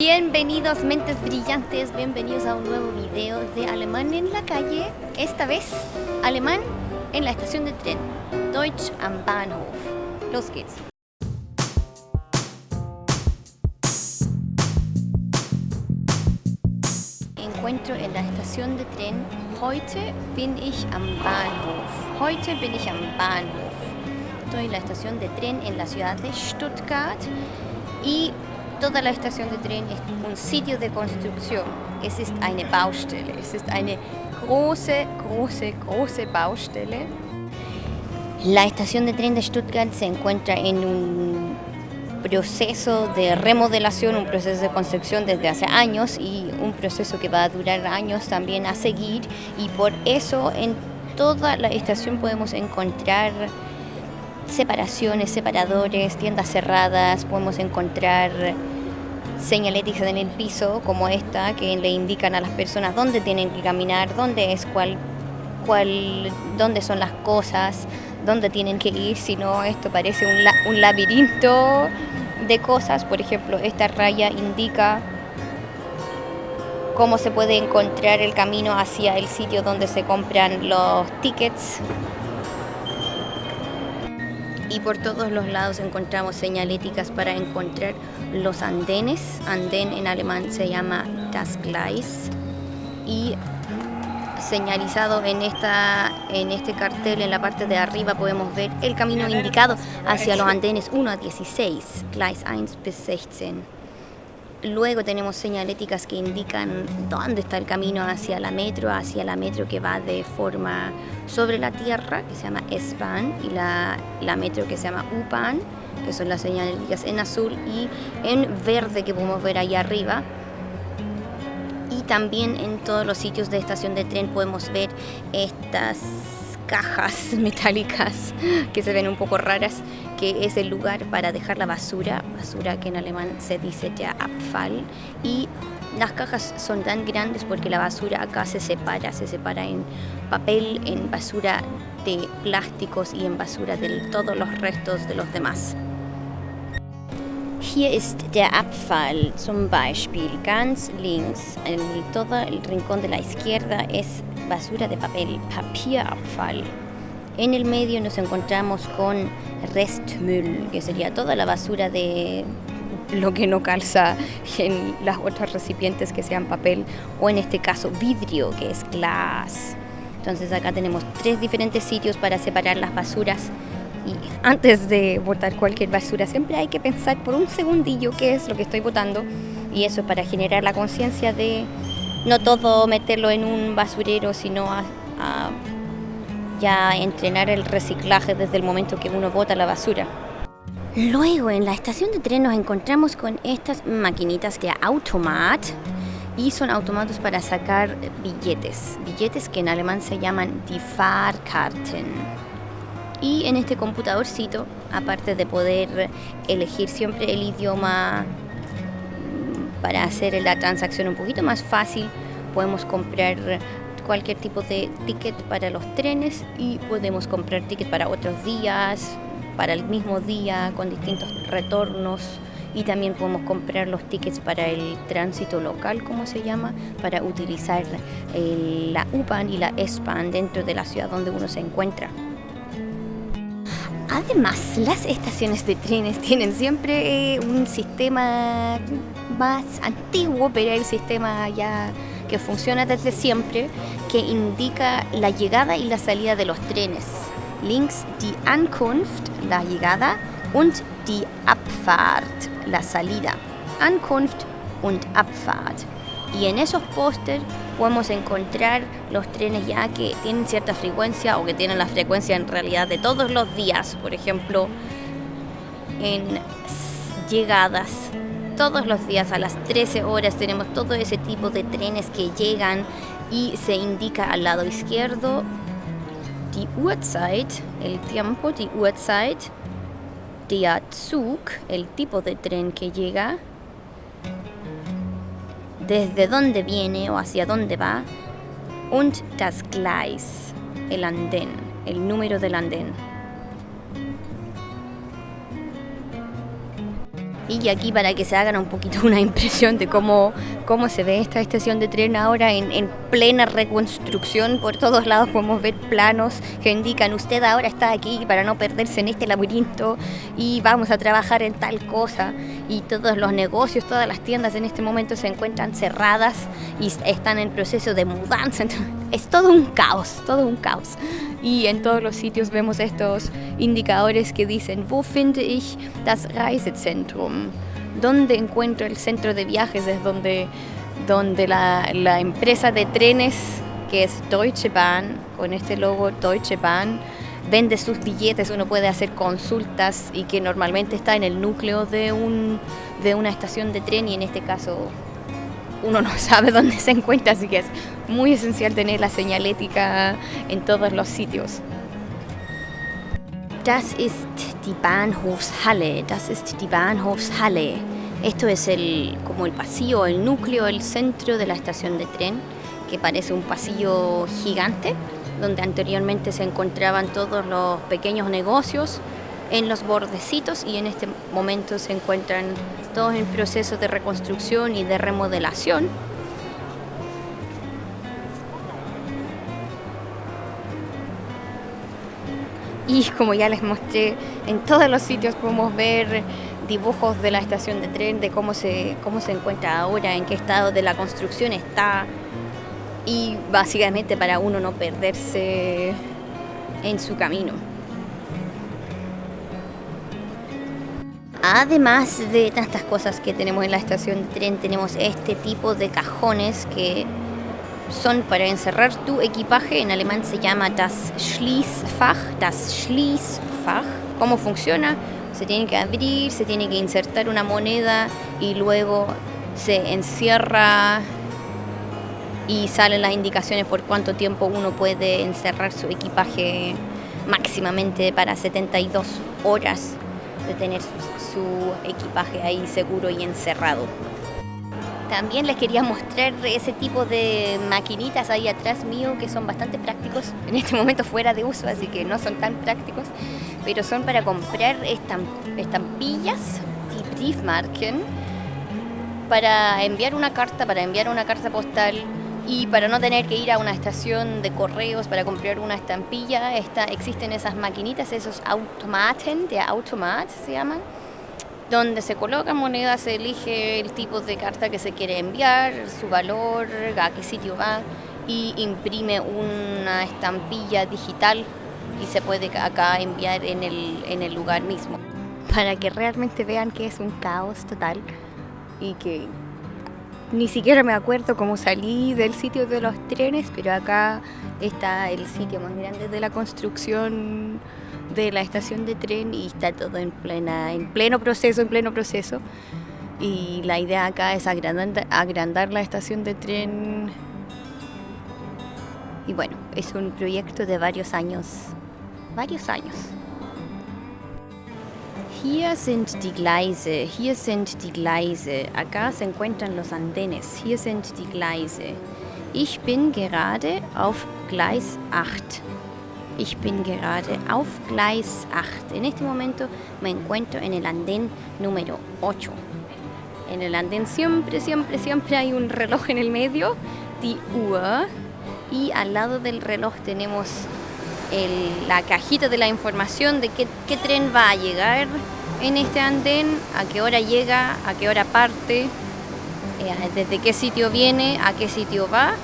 Bienvenidos mentes brillantes, bienvenidos a un nuevo video de Alemán en la calle, esta vez alemán en la estación de tren, Deutsch am Bahnhof. Los geht's. Encuentro en la estación de tren, heute bin ich am Bahnhof. Heute bin ich am Bahnhof. Estoy en la estación de tren en la ciudad de Stuttgart y toda la estación de tren ist un sitio de construcción. Es ist eine Baustelle. Es ist eine große, große, große Baustelle. La estación de tren de Stuttgart se encuentra en un proceso de remodelación, un proceso de construcción desde hace años y un proceso que va a durar años también a seguir y por eso en toda la estación podemos encontrar separaciones, separadores, tiendas cerradas, podemos encontrar señaléticas en el piso como esta que le indican a las personas dónde tienen que caminar, dónde es cuál, cuál dónde son las cosas, dónde tienen que ir, si no esto parece un, un laberinto de cosas, por ejemplo, esta raya indica cómo se puede encontrar el camino hacia el sitio donde se compran los tickets y por todos los lados encontramos señaléticas para encontrar los andenes. Andén en alemán se llama das Gleis y señalizado en, esta, en este cartel en la parte de arriba podemos ver el camino indicado hacia los andenes 1 a 16, Gleis 1 bis 16. Luego tenemos señaléticas que indican dónde está el camino hacia la metro, hacia la metro que va de forma sobre la tierra, que se llama S-Bahn, y la, la, metro que se llama U-Bahn, que son las señaléticas en azul, y en verde que podemos ver ahí arriba. Y también en todos los sitios de estación de tren podemos ver estas cajas metálicas que se ven un poco raras, que es el lugar para dejar la basura, basura que en alemán se dice ya Abfall, y las cajas son tan grandes porque la basura acá se separa, se separa en papel, en basura de plásticos y en basura de todos los restos de los demás. Hier ist der Abfall zum Beispiel. Ganz links, en todo el rincón de la izquierda es basura de papel, Papierabfall. En el medio nos encontramos con Restmüll, que sería toda la basura de lo que no calza en las otras recipientes que sean papel o en este caso vidrio, que es glass. Entonces acá tenemos tres diferentes sitios para separar las basuras y antes de botar cualquier basura siempre hay que pensar por un segundillo qué es lo que estoy botando y eso para generar la conciencia de no todo meterlo en un basurero, sino ya entrenar el reciclaje desde el momento que uno bota la basura. Luego en la estación de tren nos encontramos con estas maquinitas de automat y son automatos para sacar billetes, billetes que en alemán se llaman die Fahrkarten. Y en este computadorcito, aparte de poder elegir siempre el idioma para hacer la transacción un poquito más fácil, podemos comprar cualquier tipo de ticket para los trenes y podemos comprar ticket para otros días, para el mismo día, con distintos retornos y también podemos comprar los tickets para el tránsito local, como se llama, para utilizar la UPAN y la ESPAN dentro de la ciudad donde uno se encuentra. Además, las estaciones de trenes tienen siempre eh, un sistema más antiguo, pero el sistema ya que funciona desde siempre, que indica la llegada y la salida de los trenes. Links die Ankunft, la llegada, und die Abfahrt, la salida. Ankunft und Abfahrt. Y en esos pósters podemos encontrar los trenes ya que tienen cierta frecuencia o que tienen la frecuencia en realidad de todos los días. Por ejemplo, en llegadas todos los días a las 13 horas tenemos todo ese tipo de trenes que llegan y se indica al lado izquierdo die Uhrzeit, el tiempo, die Uhrzeit, der Zug, el tipo de tren que llega, desde dónde viene o hacia dónde va, und das Gleis, el andén, el número del andén. Y aquí para que se hagan un poquito una impresión de cómo, cómo se ve esta estación de tren ahora en, en plena reconstrucción. Por todos lados podemos ver planos que indican usted ahora está aquí para no perderse en este laberinto y vamos a trabajar en tal cosa. Y todos los negocios, todas las tiendas en este momento se encuentran cerradas y están en proceso de mudanza. es todo un caos, todo un caos. Y en todos los sitios vemos estos indicadores que dicen, wo finde ich das Reisezentrum? ¿Dónde encuentro el centro de viajes? Es donde, donde la, empresa de trenes, que es Deutsche Bahn, con este logo Deutsche Bahn, vende sus billetes, uno puede hacer consultas y que normalmente está en el núcleo de, un, de una estación de tren y en este caso uno no sabe dónde se encuentra, así que es muy esencial tener la señalética en todos los sitios. Das ist die Bahnhofshalle, das ist die Bahnhofshalle. Esto es el, como el pasillo, el núcleo, el centro de la estación de tren, que parece un pasillo gigante, donde anteriormente se encontraban todos los pequeños negocios en los bordecitos y en este momento se encuentran todos en proceso de reconstrucción y de remodelación. Y como ya les mostré, en todos los sitios podemos ver dibujos de la estación de tren, de cómo se, cómo se encuentra ahora, en qué estado de la construcción está. Y básicamente para uno no perderse en su camino. Además de tantas cosas que tenemos en la estación de tren, tenemos este tipo de cajones que son para encerrar tu equipaje. En alemán se llama das Schließfach. Das Schließfach. ¿Cómo funciona? Se tiene que abrir, se tiene que insertar una moneda y luego se encierra y salen las indicaciones por cuánto tiempo uno puede encerrar su equipaje máximamente para 72 horas de tener su, equipaje ahí seguro y encerrado. También les quería mostrar ese tipo de maquinitas ahí atrás mío que son bastante prácticos, en este momento fuera de uso, así que no son tan prácticos, pero son para comprar estampillas, Briefmarken, para enviar una carta, para enviar una carta postal y para no tener que ir a una estación de correos para comprar una estampilla, está, existen esas maquinitas, esos automaten, de automat se llaman, donde se colocan monedas, se elige el tipo de carta que se quiere enviar, su valor, a qué sitio va y imprime una estampilla digital y se puede acá enviar en el, en el lugar mismo. Para que realmente vean que es un caos total y que ni siquiera me acuerdo cómo salí del sitio de los trenes, pero acá está el sitio más grande de la construcción de la estación de tren y está todo en plena, en pleno proceso, en pleno proceso. Y la idea acá es agrandar, agrandar la estación de tren. Y bueno, es un proyecto de varios años, varios años. Hier sind die Gleise, hier sind die Gleise. Acá se encuentran los andenes. Hier sind die Gleise. Ich bin gerade auf Gleis 8. Ich bin gerade auf Gleis 8. En este momento me encuentro en el andén número 8. En el andén siempre, siempre, siempre hay un reloj en el medio, die Uhr. Y al lado del reloj tenemos la cajita de la información de qué, tren va a llegar en este andén, a qué hora llega, a qué hora parte, eh, desde qué sitio viene, a qué sitio va,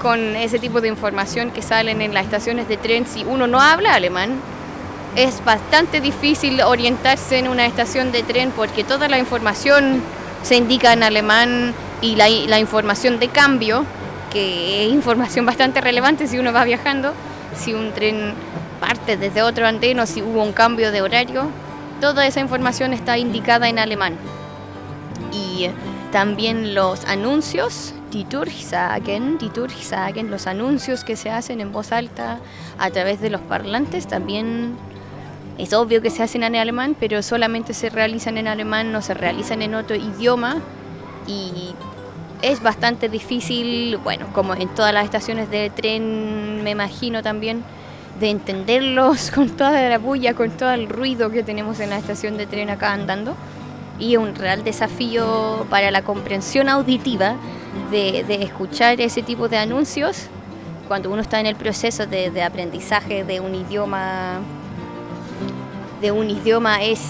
con ese tipo de información que salen en las estaciones de tren. Si uno no habla alemán, es bastante difícil orientarse en una estación de tren porque toda la información se indica en alemán y la, la información de cambio, que es información bastante relevante si uno va viajando, si un tren parte desde otro andén o si hubo un cambio de horario, toda esa información está indicada en alemán. Y también los anuncios, die Durchsagen, die Durchsagen, los anuncios que se hacen en voz alta a través de los parlantes, también es obvio que se hacen en alemán, pero solamente se realizan en alemán, no se realizan en otro idioma. Y es bastante difícil, bueno, como en todas las estaciones de tren, me imagino también, de entenderlos con toda la bulla, con todo el ruido que tenemos en la estación de tren acá andando. y un real desafío para la comprensión auditiva de, escuchar ese tipo de anuncios cuando uno está en el proceso de, aprendizaje de un idioma de un idioma es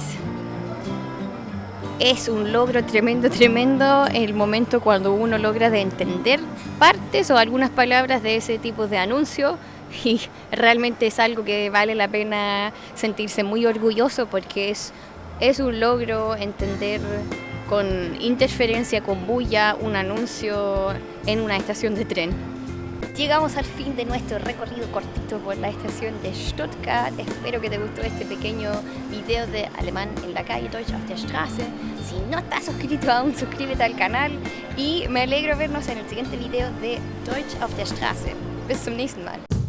es un logro tremendo, tremendo el momento cuando uno logra de entender partes o algunas palabras de ese tipo de anuncio y realmente es algo que vale la pena sentirse muy orgulloso porque es, es un logro entender con interferencia, con bulla, un anuncio en una estación de tren. Llegamos al fin de nuestro recorrido cortito por la estación de Stuttgart. Espero que te gustó este pequeño video de alemán en la calle, Deutsch auf der Straße. Si no estás suscrito aún, suscríbete al canal y me alegro vernos en el siguiente video de Deutsch auf der Straße. Bis zum nächsten Mal.